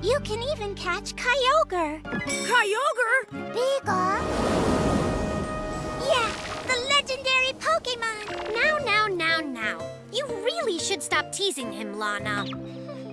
You can even catch Kyogre. Kyogre? Beagle. Yeah, the legendary Pokemon. Now, now, now, now. You really should stop teasing him, Lana.